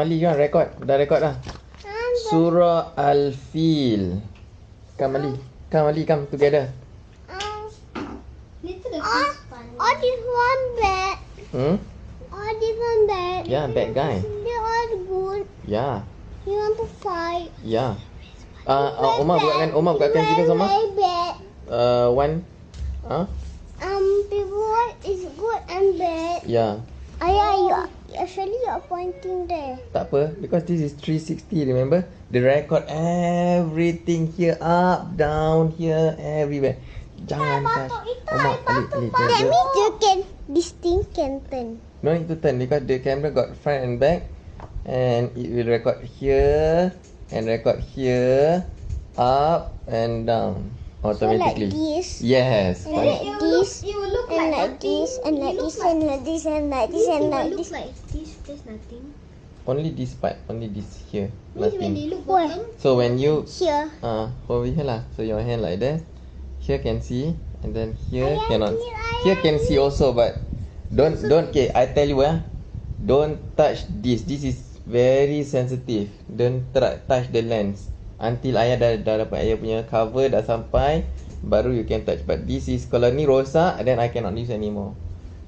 Ali kan record. Dah record dah. Surah Al-Fil. Come Ali. Come Ali, come together. Little Oh, oh, this one bad. Hmm? Oh, this one bad. Yeah, bad guy. They all good. Yeah. You want to fight? Yeah. Uh, uh, Omar buatkan Omar buatkan kita semua. Very bad. Uh, one. Huh? Um, people is good and bad. Yeah. Ayah, you actually you're pointing there. Tak apa because this is 360 remember? They record everything here up, down, here, everywhere. Jangan touch. Omar, Ali, Ali, That dia, dia. means you can, this thing can turn. No need to turn because the camera got front and back and it will record here and record here up and down automatically. So like this. Yes. And like this. It will look And like, like this. And like this. look And like this. And like this. This And like look this. Nothing. Only this part, only this here, Means when nothing. they look Where? bottom, So when you Here. uh over here lah, so your hand like that, here can see, and then here Ayah, cannot. Here can see also, but don't don't. Okay, I tell you ah, don't touch this. This is very sensitive. Don't try, touch the lens until ayah dah dah dapat ayah punya cover dah sampai, baru you can touch. But this is kalau ni rosak, then I cannot use anymore.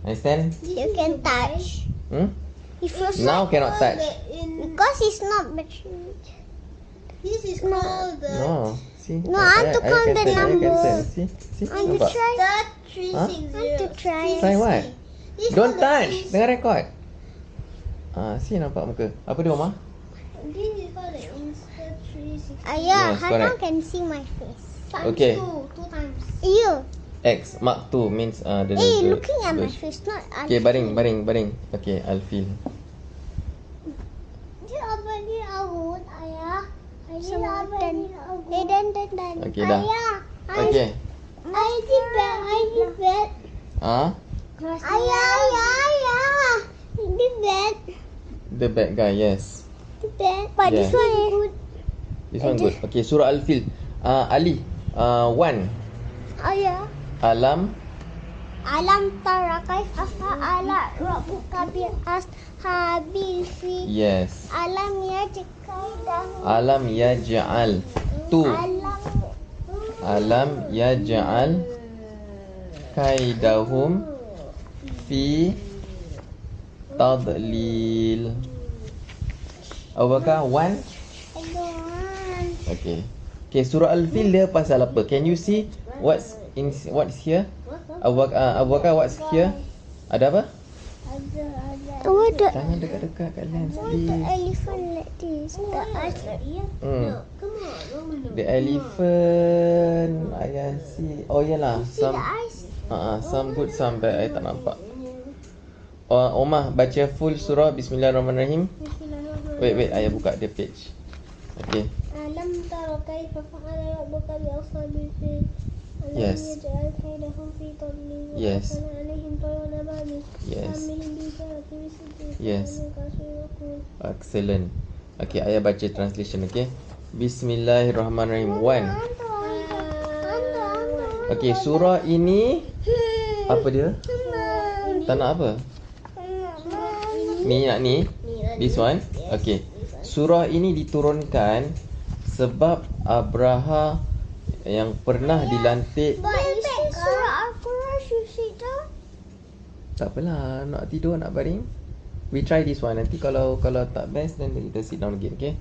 Understand? You can touch. Hmm? It Now like cannot touch. because it's not battery. this is called the No. See? No, I want to count can the turn, ayah can numbers. turn. See? See? I want to Nampak? try. That three Huh? I want to zero. try. Try what? This Don't touch. three- Tengah record. Ah, si nampak muka. Apa dia Omar? This is called the Insta three six. Ayah, Yes, Hana correct. can see my face. Times Okay. two, two times. You. X Mark 2 means uh, the Eh, the- looking at the- my face, not at Okay, baring, baring, baring. Okay, I'll Ayah awut? Eh, dan, dan, dan. Okay, dah. Ayah. Okay. I did bad, I. Ah, Ayah, ayah, ayah. Did bad, the bad guy, yes. did bad. But this Yeah. one is good. This one good. Okay, surah Al-Fil. Uh, Ali, uh, one. Ayah. Alam, Alam tara kaifa fa'ala rabbuka bi ashabil fi yes. alam yajkaidahu Alam yaj'al. Tu. alam Alam yaj'al kaidahum fi tadlil. Abu Bakar, one. Okay. Okay, surah Al-Fil dia pasal apa? Can you see what's in what's here? Abu Bakar, uh, Abu Bakar what's here? Ada apa? Ada ada. Oh, the Jangan dekat-dekat kat lens the please. elephant like this. The eyes. Hmm. Come on, Roman. The elephant Ayah see Oh yalah Some uh, uh, Some good Some bad I tak nampak oh, Omah baca full surah Bismillahirrahmanirrahim Wait wait Ayah buka the page Okay Alam tara kaifa fa'ala rabbuka bi ashabil fil Yes. Yes. Yes. Yes. Excellent Okay Ayah baca translation okay Bismillahirrahmanirrahim One Okay surah ini Apa dia? Tak nak apa? Ni nak ni This one Okay Surah ini diturunkan Sebab Abraha Yang pernah dilantik. Down. Tak apalah Nak tidur nak baring. We try this one. Nanti kalau kalau tak best Then kita sit down again Okay?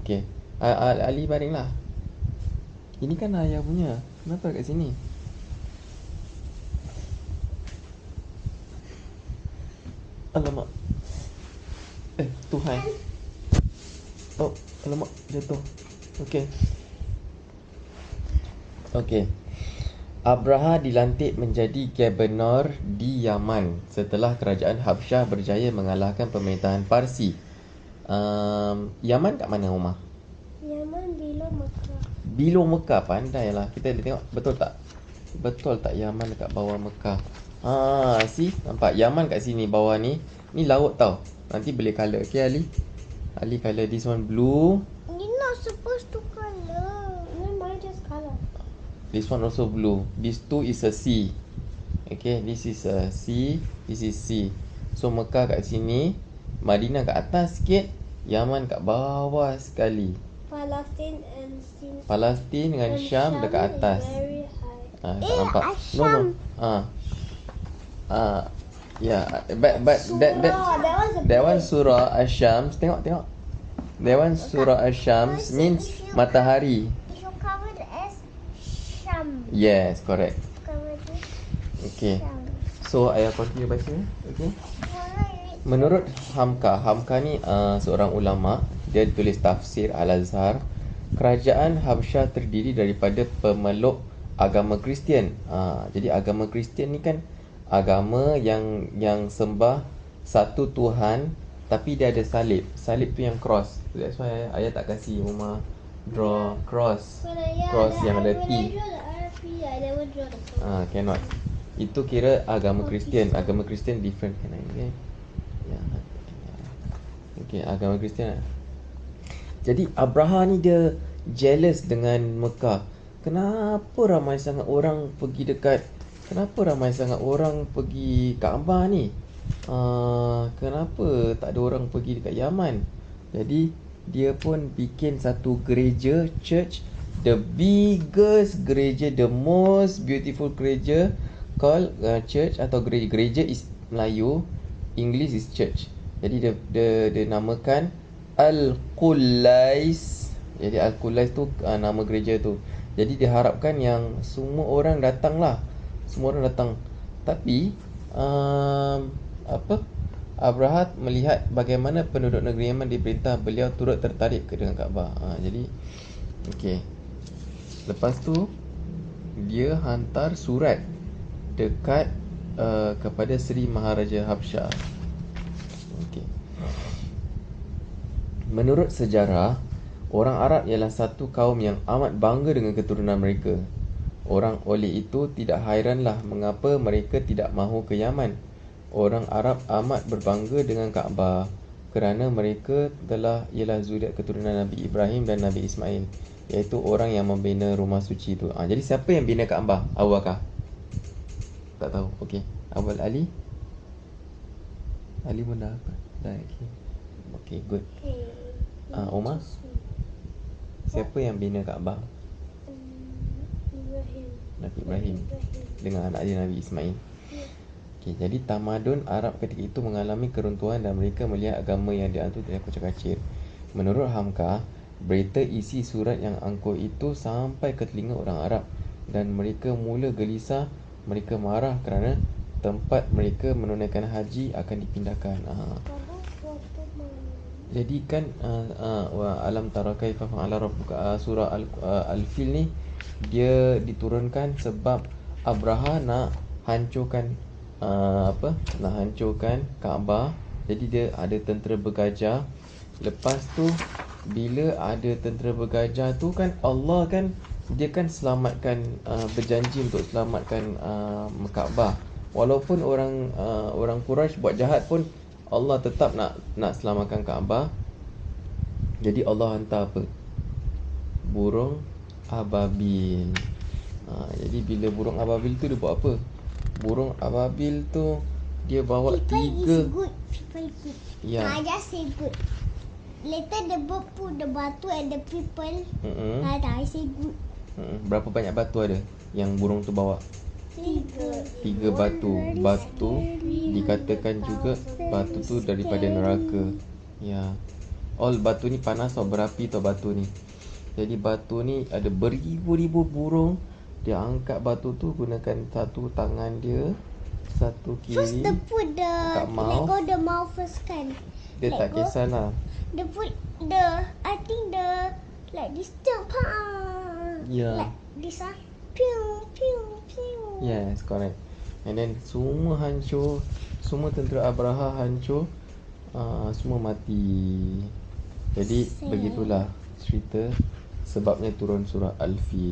Okay. Ali baring lah. Ini kan ayah punya. Kenapa kat sini? Alamak. Eh Tuhan. Oh Alamak Jatuh. Okay Okay Abraha dilantik menjadi gubernur di Yaman setelah kerajaan Habsyah berjaya mengalahkan pemerintahan Parsi. Um, Yaman kat mana Umar? Yaman bila Mekah. Below Mekah pandailah. Kita tengok betul tak? Betul tak Yaman dekat bawah Mekah? Ah, see? Nampak Yaman kat sini bawah ni. Ni laut tau. Nanti boleh colour. Okay Ali? Ali colour this one blue. You're not supposed to color. Then mine just color. This one also blue. This two is a sea. Okay, this is a sea. This is sea. So Mekah kat sini, Madinah kat atas sikit, Yaman kat bawah sekali. Palestine and Sin- Palestin dengan and Syam dekat atas. Ah, tak Eh, nampak. No, no. Asyam. Ah. Ah. Yeah, but but that that that one surah Asyams. Tengok tengok. That one surah Asyams means matahari. If you cover the S, Sham. Yes, correct. Okay. So ayah continue baca. Okay. Menurut Hamka, Hamka ni uh, seorang ulama, dia tulis tafsir Al-Azhar. Kerajaan Habsyah terdiri daripada pemeluk agama Kristian. Uh, jadi agama Kristian ni kan agama yang yang sembah satu Tuhan tapi dia ada salib. Salib tu yang cross. That's why ayah tak kasih rumah draw cross. Yeah, Cross yang ada T. Ah, cannot. Itu kira agama Kristian. Agama Kristian different kan okay? Ya. Okay, agama Kristian. lah. Jadi Abraha ni dia jealous dengan Mekah. Kenapa ramai sangat orang pergi dekat Kenapa ramai sangat orang pergi Kaabah ni? Uh, kenapa tak ada orang pergi dekat Yaman? Jadi dia pun bikin satu gereja church the biggest gereja the most beautiful gereja called uh, church atau gereja gereja is Melayu English is church. Jadi dia dia, dia namakan Al-Qulais. Jadi Al-Qulais tu uh, nama gereja tu. Jadi diharapkan yang semua orang datang lah. Semua orang datang. Tapi um, apa? Abrahat melihat bagaimana penduduk negeri Yaman diperintah beliau turut tertarik ke dengan Kaabah. Ha, jadi okey. Lepas tu dia hantar surat dekat uh, kepada Seri Maharaja Habsyah. Okey. Menurut sejarah, orang Arab ialah satu kaum yang amat bangga dengan keturunan mereka. Orang oleh itu tidak hairanlah mengapa mereka tidak mahu ke Yaman. Orang Arab amat berbangga dengan Kaabah kerana mereka telah ialah zuriat keturunan Nabi Ibrahim dan Nabi Ismail iaitu orang yang membina rumah suci itu. Ha, jadi siapa yang bina Kaabah? Abu Bakar. Tak tahu. Okey. Awal Ali. Ali pun dah apa? Dah okey. Okey, good. Okay. Ah, Omar? Siapa yang bina Kaabah? Ibrahim. Nabi Ibrahim dengan anak dia Nabi Ismail. Okey, jadi tamadun Arab ketika itu mengalami keruntuhan dan mereka melihat agama yang dianut dari kocak-kacir. Menurut Hamka, berita isi surat yang angkuh itu sampai ke telinga orang Arab dan mereka mula gelisah, mereka marah kerana tempat mereka menunaikan haji akan dipindahkan. Ha. Jadi kan uh, uh, wa alam tara kaifa fa'ala rabbuka uh, surah al uh, al-fil ni dia diturunkan sebab Abraha nak hancurkan uh, apa nak hancurkan Kaabah jadi dia ada tentera bergajah lepas tu bila ada tentera bergajah tu kan Allah kan dia kan selamatkan uh, berjanji untuk selamatkan uh, Kaabah walaupun orang uh, orang Quraisy buat jahat pun Allah tetap nak nak selamatkan Kaabah. Jadi Allah hantar apa? Burung ababil. Ha, jadi bila burung ababil tu dia buat apa? Burung ababil tu dia bawa People tiga is good. People good. Ya. I just say good. Later the bird put the batu and the people. Mm-mm. Mm. I say good. Mm-mm. Berapa banyak batu ada yang burung tu bawa? Tiga. Tiga batu. Batu dikatakan juga batu tu daripada neraka. Ya. All batu ni panas tau berapi tau batu ni. Jadi batu ni ada beribu-ribu burung dia angkat batu tu gunakan satu tangan dia satu First kiri the put the Kat let go the mouth first kan. dia let tak go. kisahlah The put the I think the like this jump. Ya. Like this ah. Pew pew pew. Yes, correct. And then semua hancur, semua tentera Abraha hancur, uh, semua mati. Jadi Sad. begitulah cerita sebabnya turun surah Al-Fil.